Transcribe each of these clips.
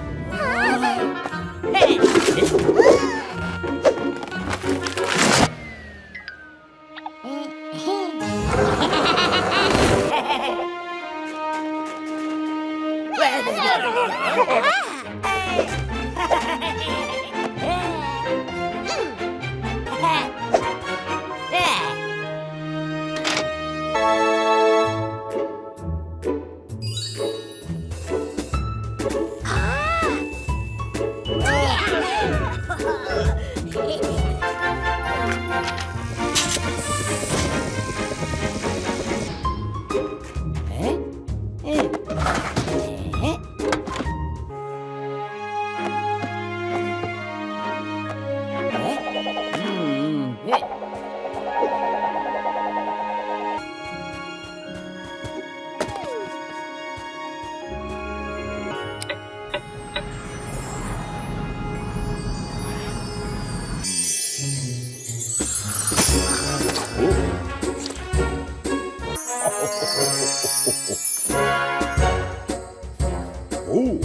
Hi. Oh,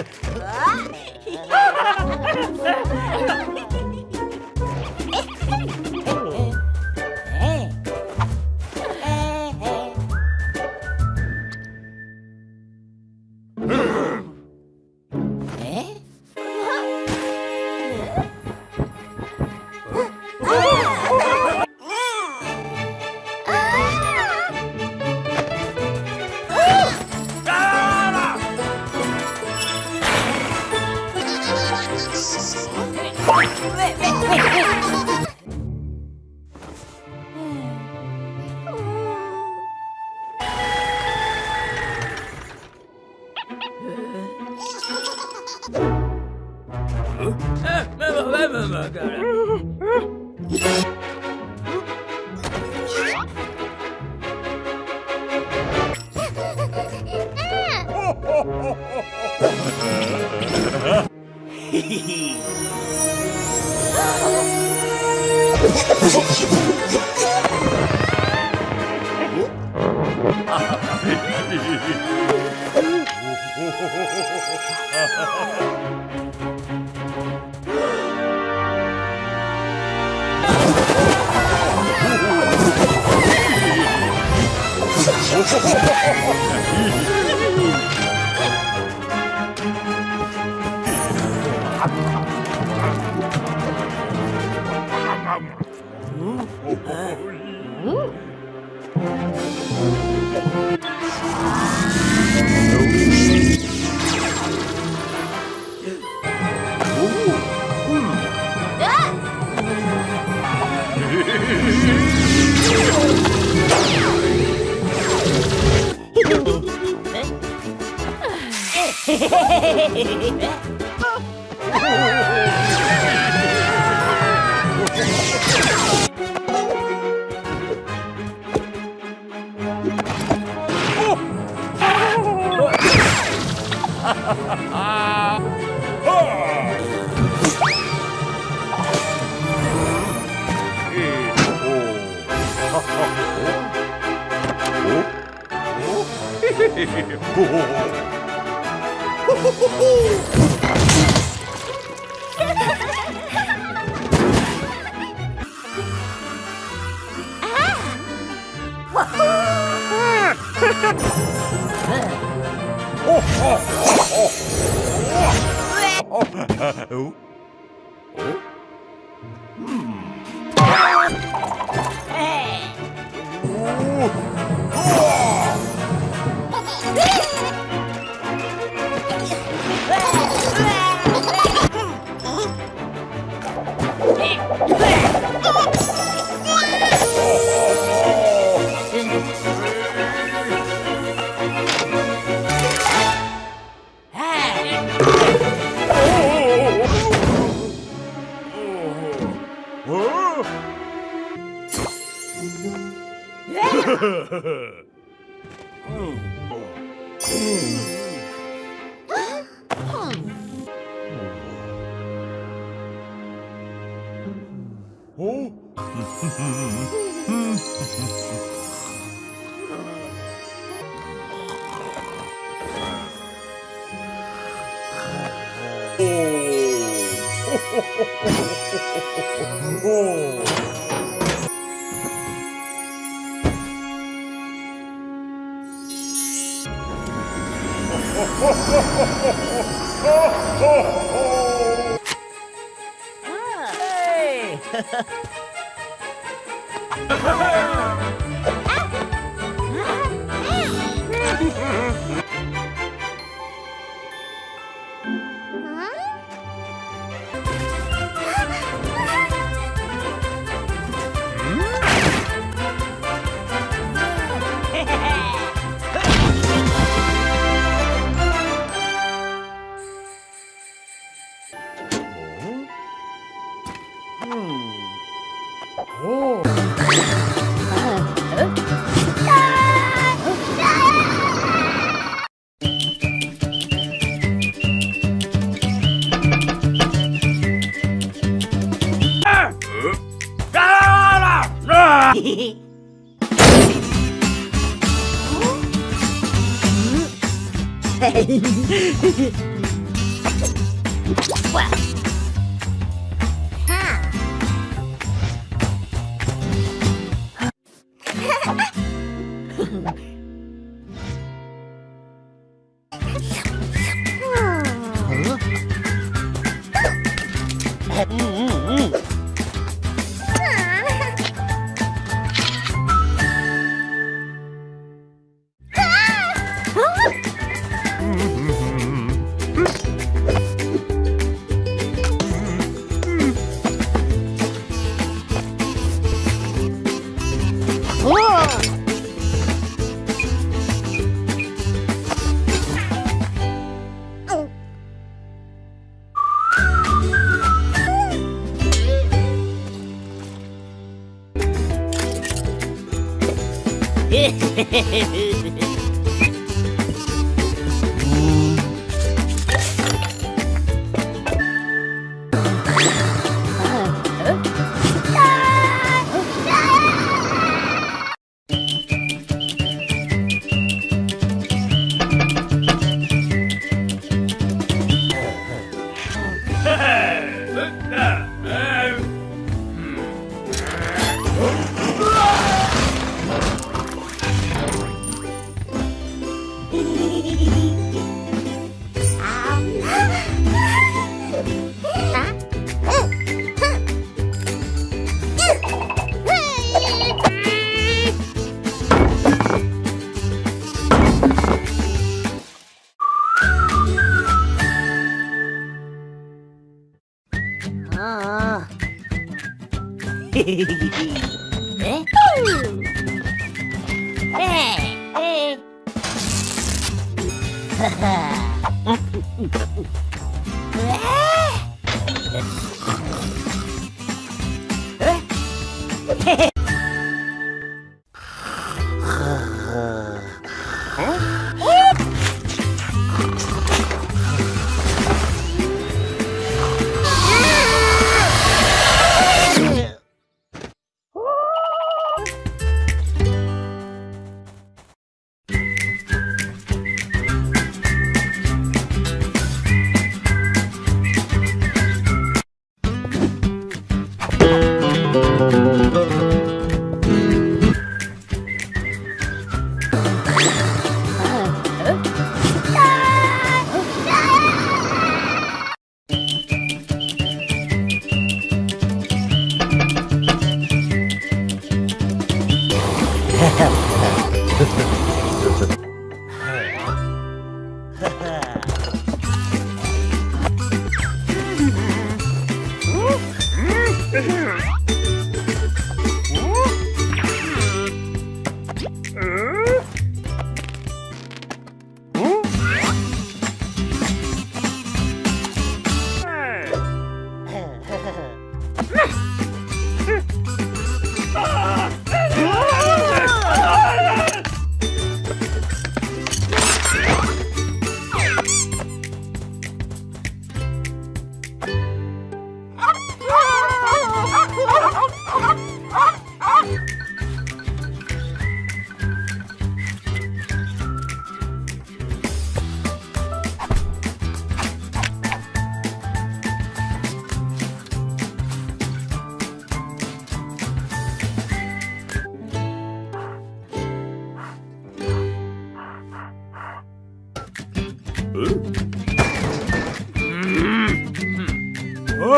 Ah! Ha ha ha ha ha! Oh, Oh. 오. Hey! Hmm. Jejeje. Yeah. the hills.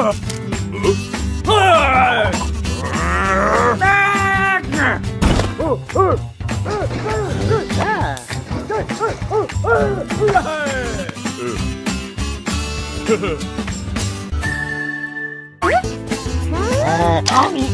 아 미